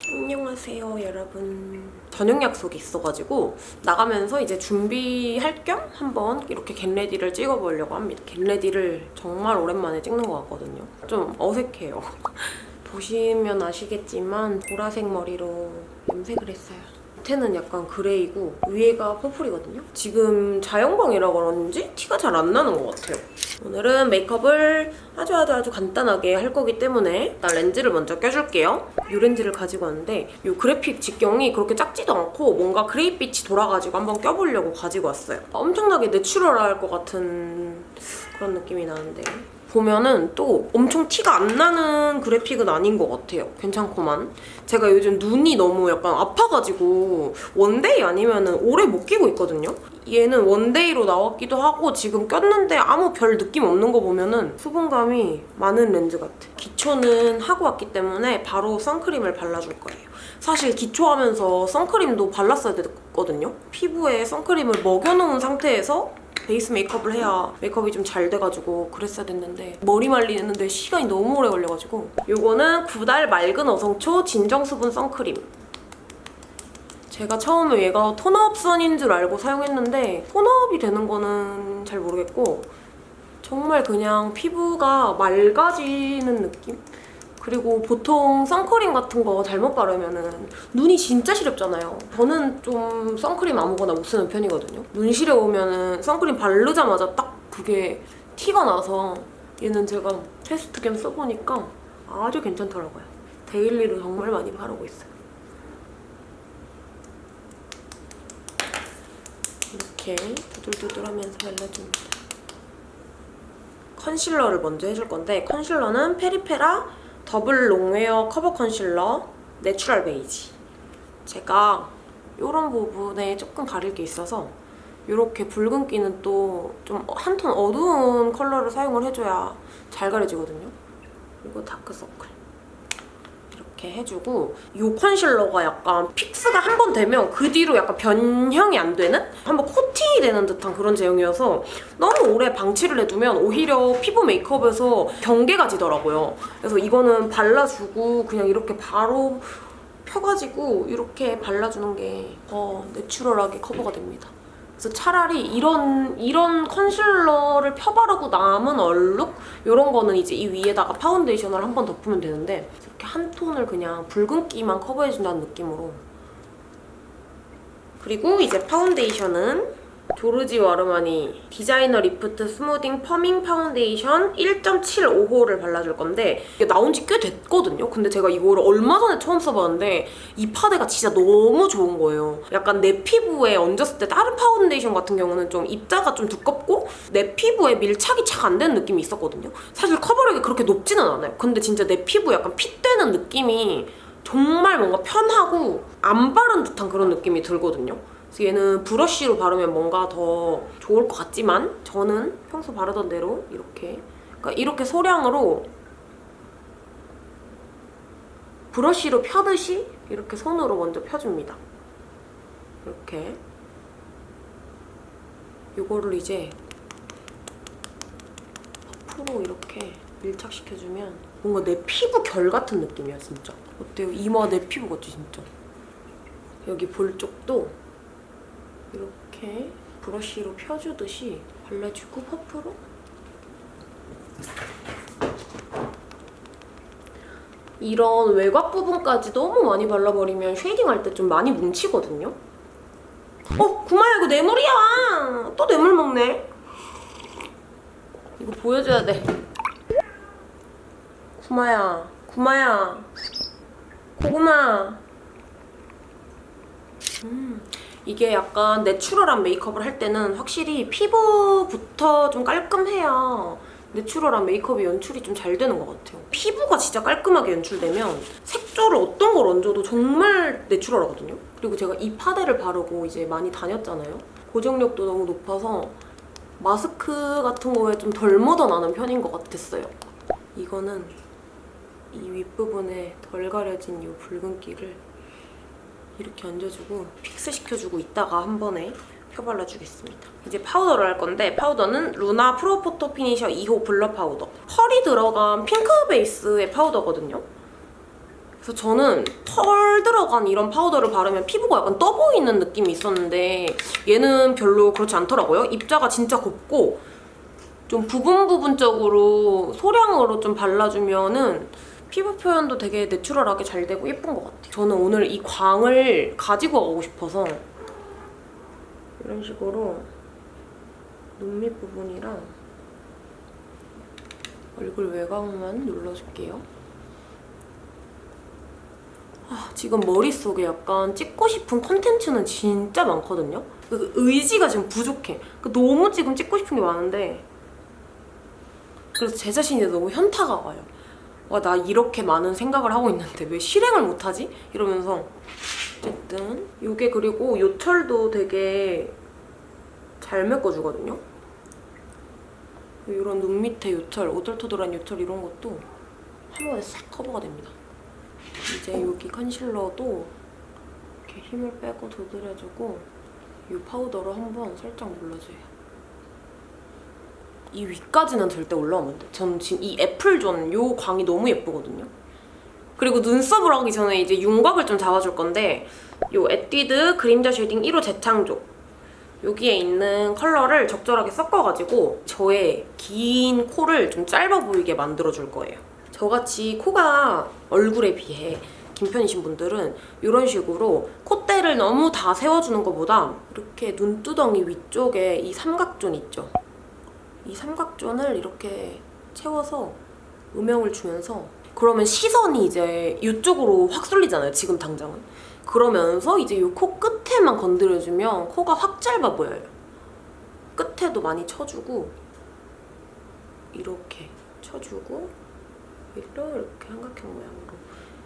안녕하세요 여러분. 저녁 약속이 있어가지고 나가면서 이제 준비할 겸 한번 이렇게 get ready를 찍어보려고 합니다. get ready를 정말 오랜만에 찍는 것 같거든요. 좀 어색해요. 보시면 아시겠지만 보라색 머리로 염색을 했어요 밑에는 약간 gray고 위에가 purple이거든요 지금 자연광이라 그런지 티가 잘 안 나는 것 같아요 오늘은 메이크업을 아주 아주 아주 간단하게 할 거기 때문에 일단 렌즈를 먼저 껴줄게요. 이 렌즈를 가지고 왔는데 이 그래픽 직경이 그렇게 작지도 않고 뭔가 gray빛이 돌아가지고 한번 껴보려고 가지고 왔어요. 엄청나게 내추럴할 것 같은 그런 느낌이 나는데 보면은 또 엄청 티가 안 나는 그래픽은 아닌 것 같아요. 괜찮구만. 제가 요즘 눈이 너무 약간 아파가지고 one day 아니면 은 오래 못 끼고 있거든요. 얘는 one day로 나왔기도 하고 지금 꼈는데 아무 별 느낌 없는 거 보면은 수분감이 많은 렌즈 같아. 기초는 하고 왔기 때문에 바로 선크림을 발라줄 거예요. 사실 기초하면서 선크림도 발랐어야 됐거든요. 피부에 선크림을 먹여놓은 상태에서 베이스 메이크업을 해야 메이크업이 좀 잘 돼가지고 그랬어야 됐는데 머리 말리는데 시간이 너무 오래 걸려가지고 이거는 구달 맑은 어성초 진정수분 선크림 제가 처음에 얘가 톤업 선인 줄 알고 사용했는데 톤업이 되는 거는 잘 모르겠고 정말 그냥 피부가 맑아지는 느낌? 그리고 보통 선크림 같은 거 잘못 바르면 눈이 진짜 시렵잖아요. 저는 좀 선크림 아무거나 못 쓰는 편이거든요. 눈 시려우면 선크림 바르자마자 딱 그게 티가 나서 얘는 제가 테스트 겸 써보니까 아주 괜찮더라고요. 데일리로 정말 많이 바르고 있어요. 이렇게 두들두들하면서 발라줍니다. 컨실러를 먼저 해줄 건데 컨실러는 페리페라 Double Longwear Cover Concealer Natural Beige 제가 이런 부분에 조금 가릴 게 있어서 이렇게 붉은기는 또 좀 한 톤 어두운 컬러를 사용을 해줘야 잘 가려지거든요. 그리고 다크서클 이렇게 해주고 이 컨실러가 약간 fix가 한 번 되면 그 뒤로 약간 변형이 안 되는? 한번 코팅이 되는 듯한 그런 제형이어서 너무 오래 방치를 해두면 오히려 피부 메이크업에서 경계가 지더라고요. 그래서 이거는 발라주고 그냥 이렇게 바로 펴가지고 이렇게 발라주는 게 더 내추럴하게 커버가 됩니다. 그래서 차라리 이런 이런 컨실러를 펴바르고 남은 얼룩 이런 거는 이제 이 위에다가 파운데이션을 한 번 덮으면 되는데 이렇게 한 톤을 그냥 붉은기만 커버해준다는 느낌으로. 그리고 이제 파운데이션은 조르지오 아르마니 Designer Lift Smoothing Firming Foundation 1.75호를 발라줄 건데 이게 나온 지 꽤 됐거든요? 근데 제가 이거를 얼마 전에 처음 써봤는데 이 파데가 진짜 너무 좋은 거예요. 약간 내 피부에 얹었을 때 다른 파운데이션 같은 경우는 좀 입자가 좀 두껍고 내 피부에 밀착이 잘안 되는 느낌이 있었거든요? 사실 커버력이 그렇게 높지는 않아요. 근데 진짜 내 피부 약간 fit되는 느낌이 정말 뭔가 편하고 안 바른 듯한 그런 느낌이 들거든요. 얘는 브러쉬로 바르면 뭔가 더 좋을 것 같지만 저는 평소 바르던 대로 이렇게 그러니까 이렇게 소량으로 브러쉬로 펴듯이 이렇게 손으로 먼저 펴줍니다. 이렇게 이거를 이제 퍼프로 이렇게 밀착시켜주면 뭔가 내 피부 결 같은 느낌이야 진짜. 어때요? 이마 내 피부 같지 진짜? 여기 볼 쪽도 이렇게 브러쉬로 펴주듯이 발라주고 퍼프로 이런 외곽 부분까지 너무 많이 발라버리면 쉐이딩할 때 좀 많이 뭉치거든요? 어! 구마야 이거 뇌물이야! 또 뇌물 먹네? 이거 보여줘야 돼. 구마야, 구마야, 고구마. 음, 이게 약간 내추럴한 메이크업을 할 때는 확실히 피부부터 좀 깔끔해야 내추럴한 메이크업이 연출이 좀 잘 되는 것 같아요. 피부가 진짜 깔끔하게 연출되면 색조를 어떤 걸 얹어도 정말 내추럴하거든요. 그리고 제가 이 파데를 바르고 이제 많이 다녔잖아요. 고정력도 너무 높아서 마스크 같은 거에 좀 덜 묻어나는 편인 것 같았어요. 이거는 이 윗부분에 덜 가려진 이 붉은기를 이렇게 얹어주고 fix 시켜주고 있다가 한 번에 펴 발라주겠습니다. 이제 파우더를 할 건데 파우더는 루나 Pro Photo Finisher 2호 Blur Powder. 펄이 들어간 핑크 베이스의 파우더거든요. 그래서 저는 펄 들어간 이런 파우더를 바르면 피부가 약간 떠 보이는 느낌이 있었는데 얘는 별로 그렇지 않더라고요. 입자가 진짜 곱고 좀 부분 부분적으로 소량으로 좀 발라주면은 피부 표현도 되게 내추럴하게 잘 되고 예쁜 것 같아요. 저는 오늘 이 광을 가지고 가고 싶어서 이런 식으로 눈 밑 부분이랑 얼굴 외곽만 눌러줄게요. 아, 지금 머릿속에 약간 찍고 싶은 콘텐츠는 진짜 많거든요? 그 의지가 지금 부족해. 그 너무 지금 찍고 싶은 게 많은데 그래서 제 자신이 너무 현타가 와요. 와, 나 이렇게 많은 생각을 하고 있는데 왜 실행을 못하지? 이러면서 어쨌든 이게 그리고 요철도 되게 잘 메꿔주거든요? 이런 눈 밑에 요철, 오돌토돌한 요철 이런 것도 한 번에 싹 커버가 됩니다. 이제 여기 컨실러도 이렇게 힘을 빼고 두드려주고 이 파우더로 한번 살짝 눌러줘요. 이 위까지는 절대 올라오면 안 돼. 저는 지금 이 애플존 요 광이 너무 예쁘거든요. 그리고 눈썹을 하기 전에 이제 윤곽을 좀 잡아줄 건데 요 에뛰드 그림자 shading 1호 재창조 여기에 있는 컬러를 적절하게 섞어가지고 저의 긴 코를 좀 짧아 보이게 만들어줄 거예요. 저같이 코가 얼굴에 비해 긴 편이신 분들은 이런 식으로 콧대를 너무 다 세워주는 것보다 이렇게 눈두덩이 위쪽에 이 삼각존 있죠? 이 삼각존을 이렇게 채워서 음영을 주면서 그러면 시선이 이제 이쪽으로 확 쏠리잖아요, 지금 당장은. 그러면서 이제 이 코 끝에만 건드려주면 코가 확 짧아 보여요. 끝에도 많이 쳐주고 이렇게 쳐주고 이렇게 삼각형 모양으로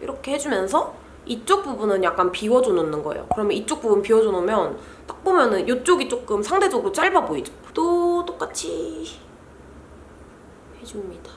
이렇게 해주면서 이쪽 부분은 약간 비워줘 놓는 거예요. 그러면 이쪽 부분 비워줘 놓으면 딱 보면은 이쪽이 조금 상대적으로 짧아 보이죠? 또 똑같이 해줍니다.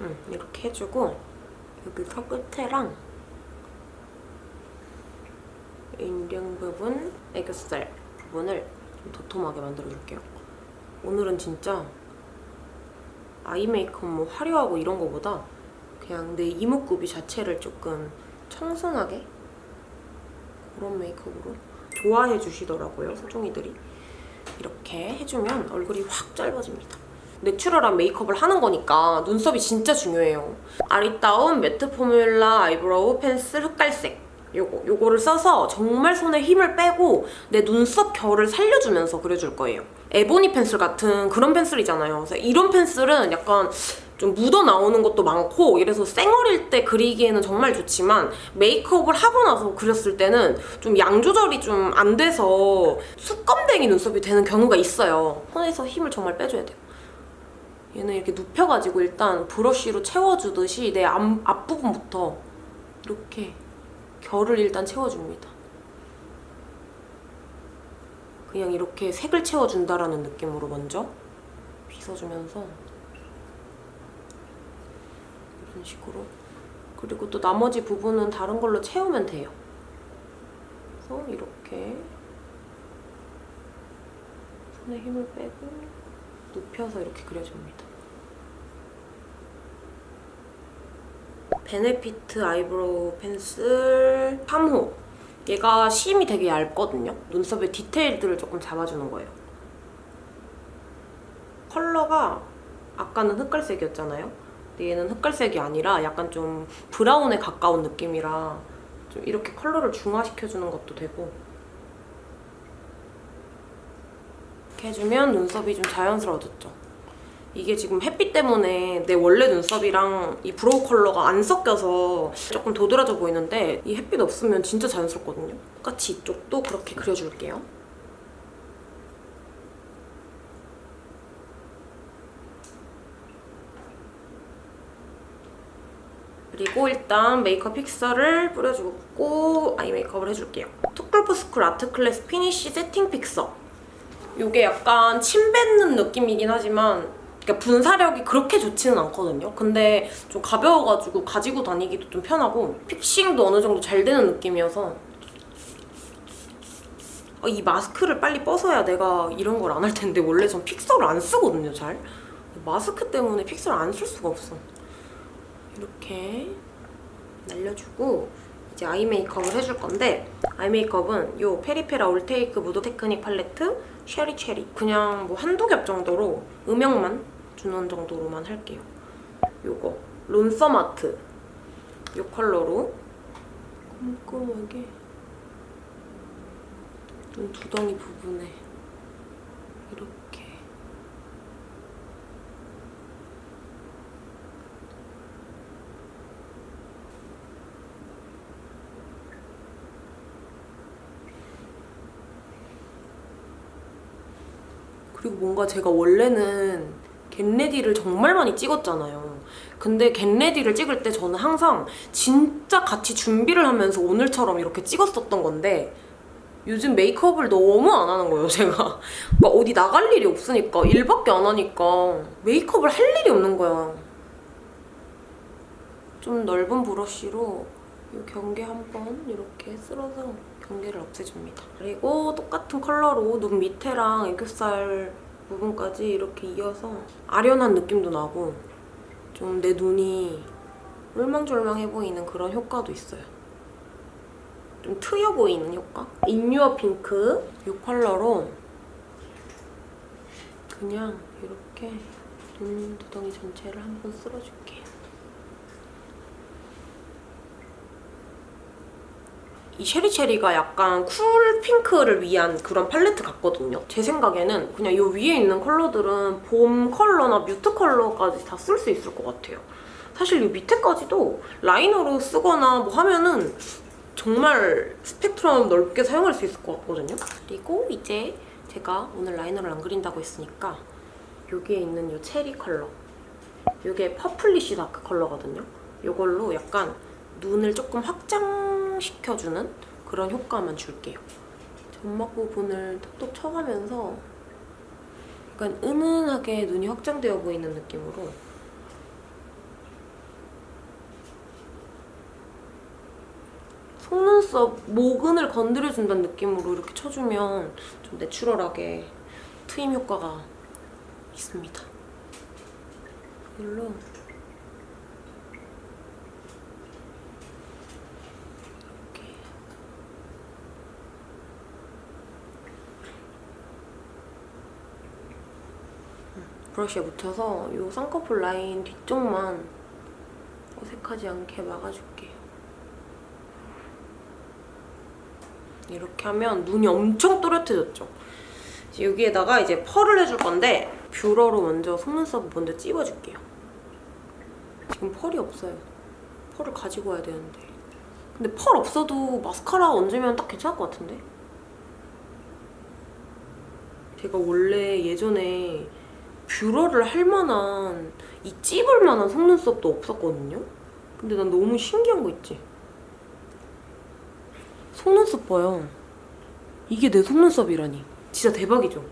음, 이렇게 해주고 여기서 끝에랑 인중 부분, 애교살 부분을 좀 도톰하게 만들어줄게요. 오늘은 진짜 아이 메이크업 뭐 화려하고 이런 거보다 그냥 내 이목구비 자체를 조금 청순하게 그런 메이크업으로 좋아해 주시더라고요, 소중이들이. 이렇게 해주면 얼굴이 확 짧아집니다. 내추럴한 메이크업을 하는 거니까 눈썹이 진짜 중요해요. 아리따움 matte formula 아이브로우 펜슬 흑갈색 요거, 요거를 써서 정말 손에 힘을 빼고 내 눈썹 결을 살려주면서 그려줄 거예요. 에보니 펜슬 같은 그런 펜슬이잖아요. 그래서 이런 펜슬은 약간 좀 묻어 나오는 것도 많고 이래서 쌩얼일 때 그리기에는 정말 좋지만 메이크업을 하고 나서 그렸을 때는 좀 양 조절이 좀 안 돼서 수검댕이 눈썹이 되는 경우가 있어요. 손에서 힘을 정말 빼줘야 돼요. 얘는 이렇게 눕혀가지고 일단 브러쉬로 채워주듯이 내 앞, 앞부분부터 이렇게 결을 일단 채워줍니다. 그냥 이렇게 색을 채워준다라는 느낌으로 먼저 빗어주면서 이런 식으로 그리고 또 나머지 부분은 다른 걸로 채우면 돼요. 그래서 이렇게 손에 힘을 빼고 눕혀서 이렇게 그려줍니다. Benefit 아이브로우 펜슬 3호 얘가 심이 되게 얇거든요. 눈썹의 디테일들을 조금 잡아주는 거예요. 컬러가 아까는 흑갈색이었잖아요. 얘는 흑갈색이 아니라 약간 좀 브라운에 가까운 느낌이라 좀 이렇게 컬러를 중화시켜주는 것도 되고 이렇게 해주면 눈썹이 좀 자연스러워졌죠. 이게 지금 햇빛 때문에 내 원래 눈썹이랑 이 brow 컬러가 안 섞여서 조금 도드라져 보이는데 이 햇빛 없으면 진짜 자연스럽거든요. 똑같이 이쪽도 그렇게 그려줄게요. 그리고 일단 메이크업 fixer를 뿌려주고 아이 메이크업을 해줄게요. too cool for school Artclass Finish Setting Fixer. 이게 약간 침 뱉는 느낌이긴 하지만 그러니까 분사력이 그렇게 좋지는 않거든요. 근데 좀 가벼워가지고 가지고 다니기도 좀 편하고 픽싱도 어느 정도 잘 되는 느낌이어서 어, 이 마스크를 빨리 벗어야 내가 이런 걸 안 할 텐데 원래 전 픽서를 안 쓰거든요, 잘. 마스크 때문에 픽서를 안 쓸 수가 없어. 이렇게 날려주고 이제 아이 메이크업을 해줄 건데 아이 메이크업은 이 페리페라 All Take Mood Technique Palette Sherry Cherry 그냥 뭐 한두 겹 정도로 음영만 주는 정도로만 할게요. 요거 Lonesome Art 이 컬러로 꼼꼼하게 눈 두덩이 부분에 이렇게 그리고 뭔가 제가 원래는 get ready를 정말 많이 찍었잖아요. 근데 get ready를 찍을 때 저는 항상 진짜 같이 준비를 하면서 오늘처럼 이렇게 찍었었던 건데 요즘 메이크업을 너무 안 하는 거예요, 제가. 그러니까 어디 나갈 일이 없으니까 일밖에 안 하니까 메이크업을 할 일이 없는 거야. 좀 넓은 브러쉬로 이 경계 한 번 이렇게 쓸어서 경계를 없애줍니다. 그리고 똑같은 컬러로 눈 밑에랑 애교살 부분까지 이렇게 이어서 아련한 느낌도 나고 좀 내 눈이 울망졸망해 보이는 그런 효과도 있어요. 좀 트여 보이는 효과? 인유어 핑크 이 컬러로 그냥 이렇게 눈 두덩이 전체를 한번 쓸어줄게요. 이 Sherry Cherry가 약간 cool pink를 위한 그런 팔레트 같거든요. 제 생각에는 그냥 이 위에 있는 컬러들은 봄 컬러나 mute 컬러까지 다 쓸 수 있을 것 같아요. 사실 이 밑에까지도 liner로 쓰거나 뭐 하면은 정말 스펙트럼 넓게 사용할 수 있을 것 같거든요. 그리고 이제 제가 오늘 liner를 안 그린다고 했으니까 여기에 있는 이 체리 컬러 이게 purplish dark 컬러거든요. 이걸로 약간 눈을 조금 확장시켜주는 그런 효과만 줄게요. 점막 부분을 톡톡 쳐가면서 약간 은은하게 눈이 확장되어 보이는 느낌으로 속눈썹 모근을 건드려준다는 느낌으로 이렇게 쳐주면 좀 내추럴하게 트임 효과가 있습니다. 이걸로 브러쉬에 묻혀서 이 쌍꺼풀 라인 뒤쪽만 어색하지 않게 막아줄게요. 이렇게 하면 눈이 엄청 또렷해졌죠? 여기에다가 이제 펄을 해줄 건데 뷰러로 먼저 속눈썹 먼저 찝어줄게요. 지금 펄이 없어요. 펄을 가지고 와야 되는데. 근데 펄 없어도 마스카라 얹으면 딱 괜찮을 것 같은데? 제가 원래 예전에 뷰러를 할 만한 이 찝을 만한 속눈썹도 없었거든요? 근데 난 너무 신기한 거 있지? 속눈썹 봐요. 이게 내 속눈썹이라니. 진짜 대박이죠?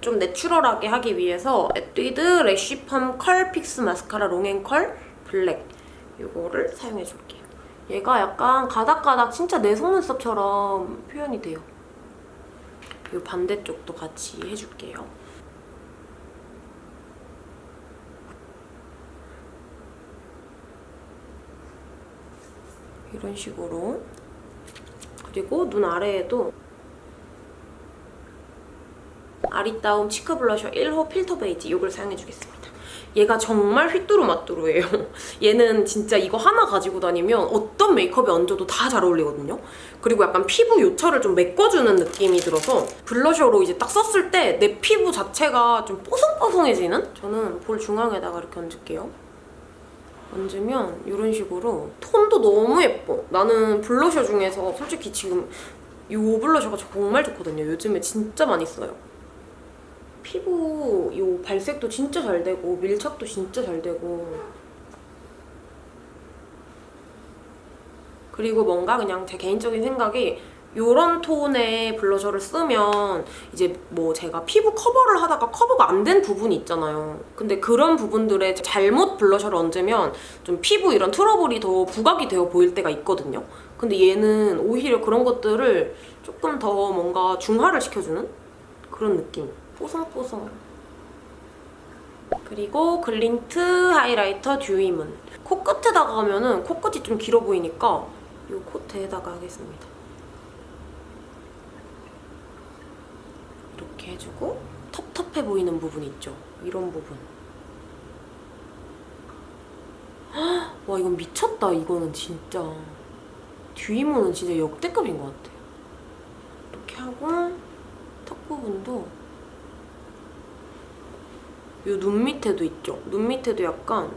좀 내추럴하게 하기 위해서 에뛰드 Lash Perm Curl Fix Mascara Long & Curl Black 이거를 사용해줄게요. 얘가 약간 가닥가닥 진짜 내 속눈썹처럼 표현이 돼요. 이 반대쪽도 같이 해줄게요. 이런 식으로 그리고 눈 아래에도 아리따움 cheek 블러셔 1호 Filter Beige 이걸 사용해주겠습니다. 얘가 정말 휘뚜루마뚜루예요. 얘는 진짜 이거 하나 가지고 다니면 어떤 메이크업에 얹어도 다 잘 어울리거든요. 그리고 약간 피부 요철을 좀 메꿔주는 느낌이 들어서 블러셔로 이제 딱 썼을 때 내 피부 자체가 좀 뽀송뽀송해지는? 저는 볼 중앙에다가 이렇게 얹을게요. 얹으면 이런 식으로 톤도 너무 예뻐. 나는 블러셔 중에서 솔직히 지금 이 블러셔가 정말 좋거든요. 요즘에 진짜 많이 써요. 피부 이 발색도 진짜 잘 되고 밀착도 진짜 잘 되고 그리고 뭔가 그냥 제 개인적인 생각이 이런 톤의 블러셔를 쓰면 이제 뭐 제가 피부 커버를 하다가 커버가 안 된 부분이 있잖아요. 근데 그런 부분들에 잘못 블러셔를 얹으면 좀 피부 이런 트러블이 더 부각이 되어 보일 때가 있거든요. 근데 얘는 오히려 그런 것들을 조금 더 뭔가 중화를 시켜주는 그런 느낌. 뽀송뽀송. 그리고 Glint highlighter Dewy Moon. 코끝에다가 하면은 코끝이 좀 길어 보이니까 이 코끝에다가 하겠습니다. 이렇게 해주고 텁텁해 보이는 부분 있죠? 이런 부분. 헉, 와 이건 미쳤다 이거는 진짜. 듀이모는 진짜 역대급인 것 같아. 이렇게 하고 턱 부분도 이 눈 밑에도 있죠? 눈 밑에도 약간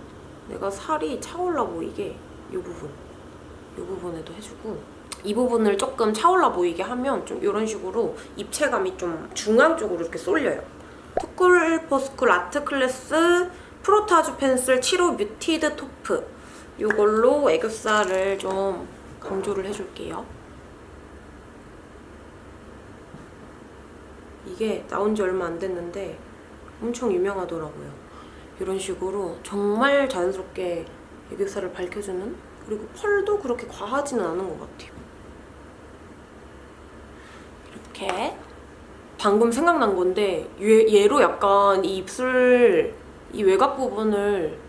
내가 살이 차올라 보이게 이 부분 이 부분에도 해주고 이 부분을 조금 차올라 보이게 하면 좀 이런 식으로 입체감이 좀 중앙 쪽으로 이렇게 쏠려요. too cool for school Art Class Frottage Pencil 7호 Muted Taupe 이걸로 애교살을 좀 강조를 해줄게요. 이게 나온 지 얼마 안 됐는데 엄청 유명하더라고요. 이런 식으로 정말 자연스럽게 애교살을 밝혀주는 그리고 펄도 그렇게 과하지는 않은 것 같아요. 이렇게 방금 생각난 건데 얘, 얘로 약간 이 입술 이 외곽 부분을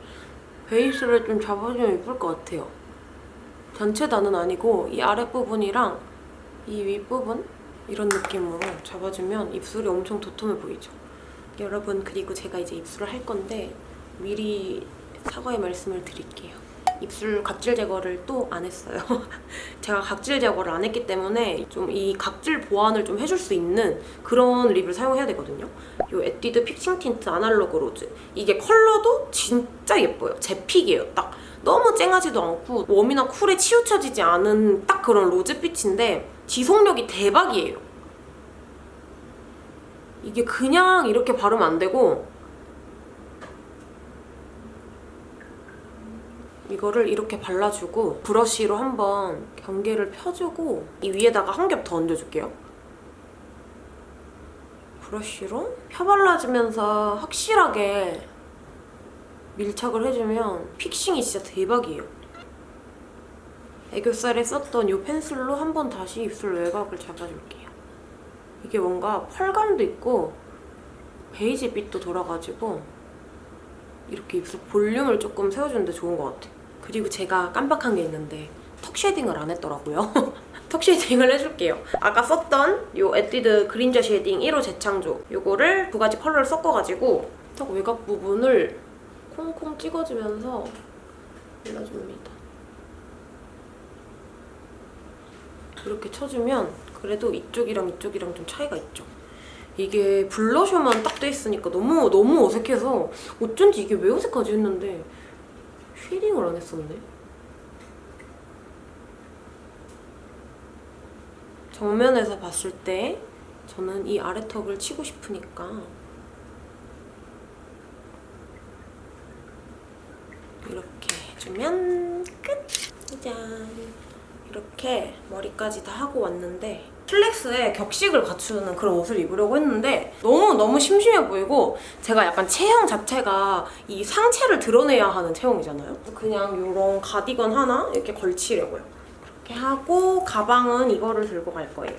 베이스를 좀 잡아주면 예쁠 것 같아요. 전체 다는 아니고 이 아랫부분이랑 이 윗부분 이런 느낌으로 잡아주면 입술이 엄청 도톰해 보이죠. 여러분 그리고 제가 이제 입술을 할 건데 미리 사과의 말씀을 드릴게요. 입술 각질 제거를 또 안 했어요. 제가 각질 제거를 안 했기 때문에 좀 이 각질 보완을 좀 해줄 수 있는 그런 립을 사용해야 되거든요. 이 에뛰드 Fixing Tint Analog Rose. 이게 컬러도 진짜 예뻐요. 제 pick이에요, 딱. 너무 쨍하지도 않고 warm이나 cool에 치우쳐지지 않은 딱 그런 로즈빛인데 지속력이 대박이에요. 이게 그냥 이렇게 바르면 안 되고 이거를 이렇게 발라주고 브러쉬로 한번 경계를 펴주고 이 위에다가 한 겹 더 얹어줄게요. 브러쉬로 펴발라주면서 확실하게 밀착을 해주면 픽싱이 진짜 대박이에요. 애교살에 썼던 이 펜슬로 한 번 다시 입술 외곽을 잡아줄게요. 이게 뭔가 펄감도 있고 베이지빛도 돌아가지고 이렇게 입술 볼륨을 조금 세워주는데 좋은 것 같아요. 그리고 제가 깜빡한 게 있는데 턱 shading을 안 했더라고요. 턱 shading을 해줄게요. 아까 썼던 이 에뛰드 그림자 shading 1호 재창조 이거를 두 가지 컬러를 섞어가지고 턱 외곽 부분을 콩콩 찍어주면서 발라줍니다. 이렇게 쳐주면 그래도 이쪽이랑 이쪽이랑 좀 차이가 있죠. 이게 블러셔만 딱 돼 있으니까 너무 너무 어색해서 어쩐지 이게 왜 어색하지 했는데 shading을 안 했었네. 정면에서 봤을 때 저는 이 아래 턱을 치고 싶으니까 이렇게 해주면 끝! 짜잔! 이렇게 머리까지 다 하고 왔는데 슬랙스에 격식을 갖추는 그런 옷을 입으려고 했는데 너무너무 심심해 보이고 제가 약간 체형 자체가 이 상체를 드러내야 하는 체형이잖아요. 그냥 이런 가디건 하나 이렇게 걸치려고요. 이렇게 하고 가방은 이거를 들고 갈 거예요.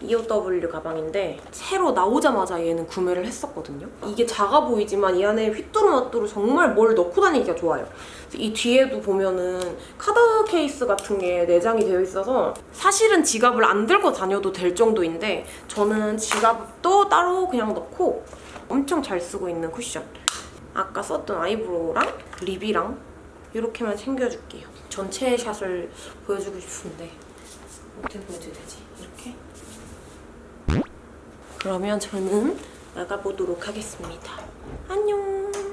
EOW 가방인데 새로 나오자마자 얘는 구매를 했었거든요. 이게 작아 보이지만 이 안에 휘뚜루마뚜루 정말 뭘 넣고 다니기가 좋아요. 이 뒤에도 보면은 카드 케이스 같은 게 내장이 되어 있어서 사실은 지갑을 안 들고 다녀도 될 정도인데 저는 지갑도 따로 그냥 넣고 엄청 잘 쓰고 있는 쿠션. 아까 썼던 eyebrow랑 lip이랑 이렇게만 챙겨줄게요. 전체 샷을 보여주고 싶은데 어떻게 보여줘야 되지? 그러면 저는 나가보도록 하겠습니다. 안녕!